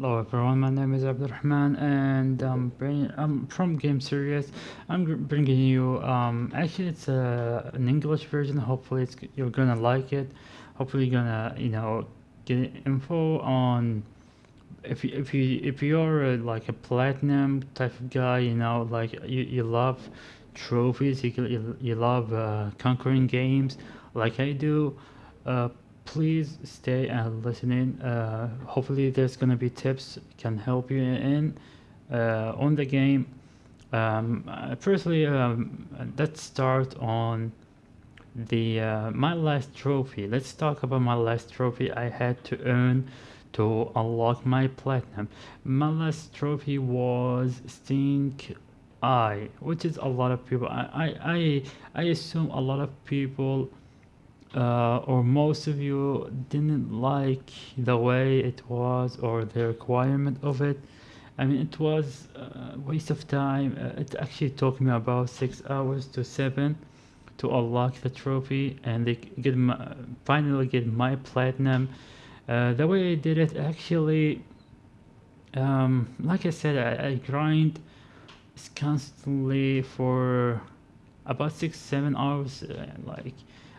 Hello everyone, my name is Abdurrahman and bring, I'm from Game Series. I'm bringing you, um, actually it's uh, an English version, hopefully it's, you're gonna like it. Hopefully you're gonna, you know, get info on if you, if you if you're uh, like a platinum type of guy, you know, like you, you love trophies, you, you, you love uh, conquering games like I do, uh, please stay and listen in. Uh, hopefully, there's gonna be tips can help you in uh, on the game. Um, uh, firstly, um, let's start on the uh, my last trophy. Let's talk about my last trophy I had to earn to unlock my platinum. My last trophy was Stink Eye, which is a lot of people. I I I, I assume a lot of people uh, or most of you didn't like the way it was or the requirement of it. I mean, it was a waste of time. Uh, it actually took me about six hours to seven to unlock the trophy and they get my, finally get my platinum. Uh, the way I did it, actually, um, like I said, I, I grind constantly for about six, seven hours. Uh, like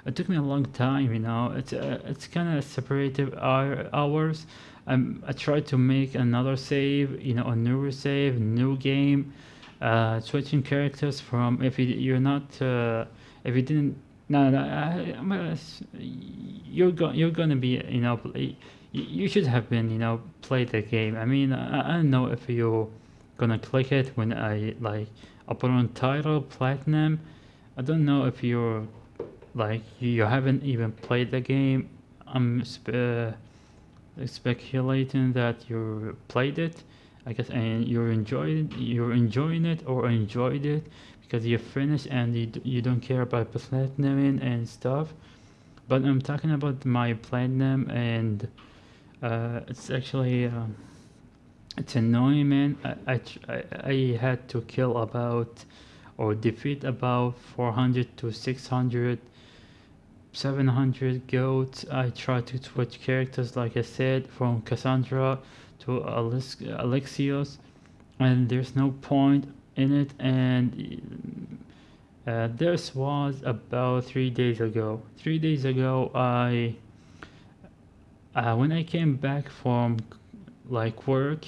it took me a long time, you know. It's uh, it's kind of separated hour, hours. Um, I tried to make another save, you know, a newer save, new game, uh, switching characters from if you, you're not uh, if you didn't no, no I, you're going you're gonna be you know you, should have been you know play the game. I mean I, I don't know if you're gonna click it when I like I put on title platinum. I don't know if you're like you haven't even played the game. I'm spe- speculating that you played it. I guess and you're enjoying you're enjoying it or enjoyed it because you finished and you, you don't care about platinum and stuff. But I'm talking about my platinum and uh, it's actually. Uh, it's annoying, man. I, I, I had to kill about or defeat about 400 to 600, 700 goats. I tried to switch characters, like I said, from Kassandra to Alex Alexios, and there's no point in it. And uh, this was about three days ago. Three days ago, I uh, when I came back from like work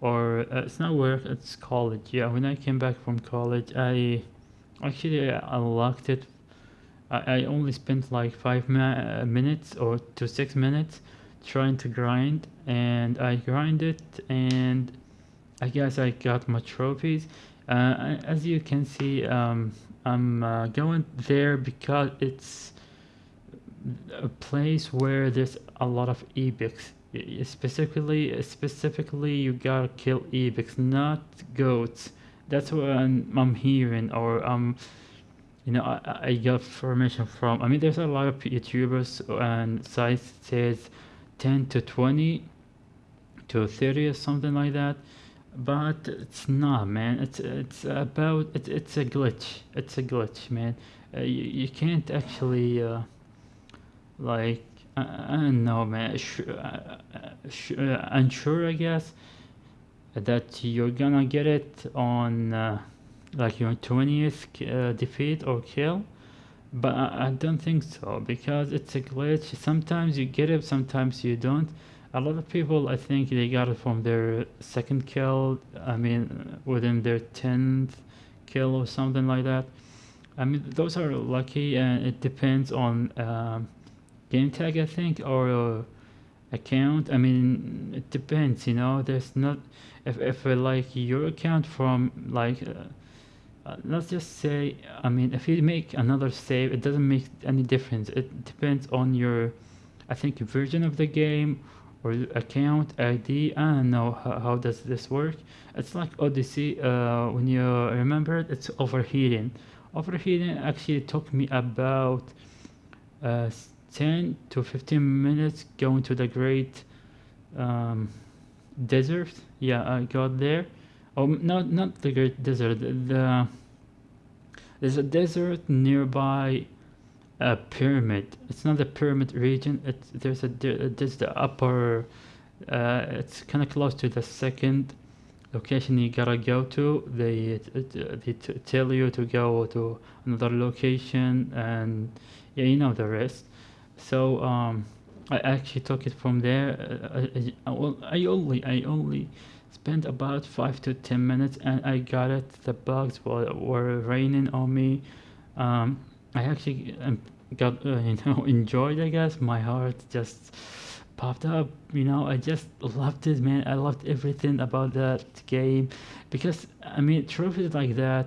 or uh, it's not work it's college. Yeah when i came back from college i actually unlocked it. I, I only spent like five minutes or to six minutes trying to grind and i grinded it, and i guess i got my trophies. Uh, as you can see um, i'm uh, going there because it's a place where there's a lot of epics specifically specifically you gotta kill epics not goats. That's what I'm, I'm hearing or um you know I, I got information from i mean there's a lot of youtubers and sites says 10 to 20 to 30 or something like that but it's not man. It's it's about it's, it's a glitch. It's a glitch man. Uh, you, you can't actually uh, like I, don't know, man. Uh, uh, unsure, I guess, that you're gonna get it on uh, like your 20th uh, defeat or kill. But I, I don't think so because it's a glitch. Sometimes you get it, sometimes you don't. A lot of people, I think, they got it from their second kill. I mean, within their 10th kill or something like that. I mean, those are lucky, and it depends on. Um, game tag I think or uh, account? I mean it depends you know? There's not if, if uh, like your account from like uh, uh, let's just say I mean if you make another save it doesn't make any difference. It depends on your I think version of the game or account ID I don't know how, how does this work. It's like Odyssey uh, when you remember it it's overheating overheating actually took me about uh, 10 to 15 minutes going to the great um, desert. Yeah i got there. Oh not not the great desert the there's a desert nearby a pyramid. It's not the pyramid region. It's there's a there's the upper uh, it's kind of close to the second location you gotta go to. They, they tell you to go to another location and yeah you know the rest so um, I actually took it from there. Uh, I, I, I only I only spent about five to ten minutes and I got it. The bugs were, were raining on me. Um, I actually um, got uh, you know enjoyed I guess. My heart just popped up you know i just loved it man. I loved everything about that game because i mean trophies like that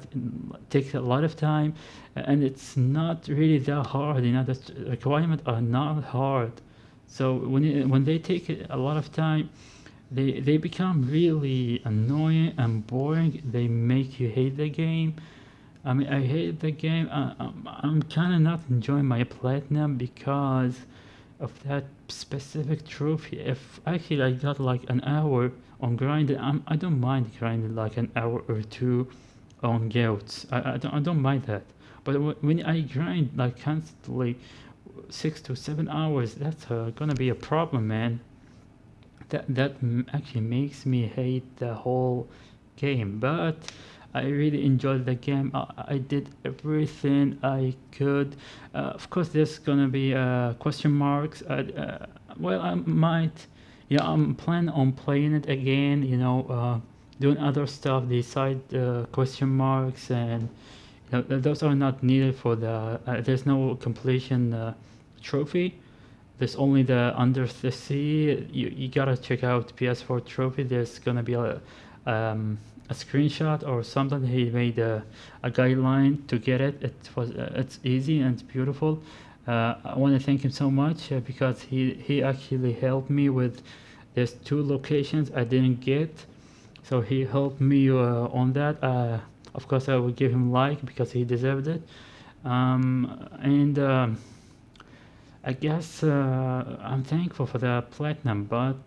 take a lot of time and it's not really that hard you know the requirements are not hard. So when it, when they take a lot of time they they become really annoying and boring. They make you hate the game. I mean i hate the game. I, I'm, I'm kind of not enjoying my platinum because of that specific trophy. If actually I got like an hour on grinding I'm, I don't mind grinding like an hour or two on goats I, I, don't, I don't mind that. But when I grind like constantly six to seven hours that's uh, gonna be a problem man. That that actually makes me hate the whole game. But I really enjoyed the game. I, I did everything I could. Uh, of course, there's gonna be uh, question marks. Uh, uh well, I might. Yeah, I'm planning on playing it again. You know, uh, doing other stuff the question marks, and you know, those are not needed for the. There's no completion trophy. There's only the under the sea. You you gotta check out PS4 trophy. There's gonna be a. Um, a screenshot or something he made a, a guideline to get it. It was uh, it's easy and beautiful. Uh, I want to thank him so much uh, because he he actually helped me with there's two locations I didn't get. So he helped me uh, on that. Uh, of course I will give him like because he deserved it. Um, and um, I guess uh, I'm thankful for the platinum but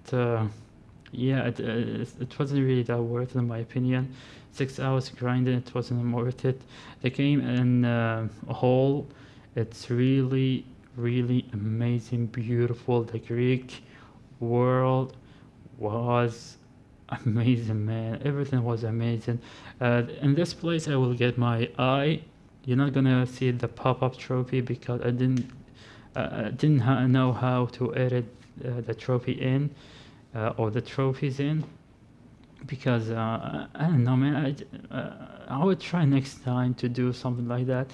yeah, it, uh, it wasn't really that worth it in my opinion. Six hours grinding, it wasn't worth it. The game in uh, a whole, it's really, really amazing, beautiful. The Greek world was amazing, man. Everything was amazing. Uh, in this place, I will get my eye. You're not gonna see the pop-up trophy because I didn't, uh, didn't know how to edit uh, the trophy in uh, or the trophies in? Because uh, I don't know man I, uh, I would try next time to do something like that.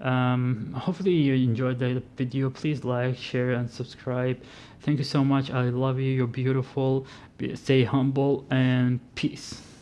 Um, hopefully you enjoyed the video. Please like share and subscribe. Thank you so much. I love you. You're beautiful. Stay humble and peace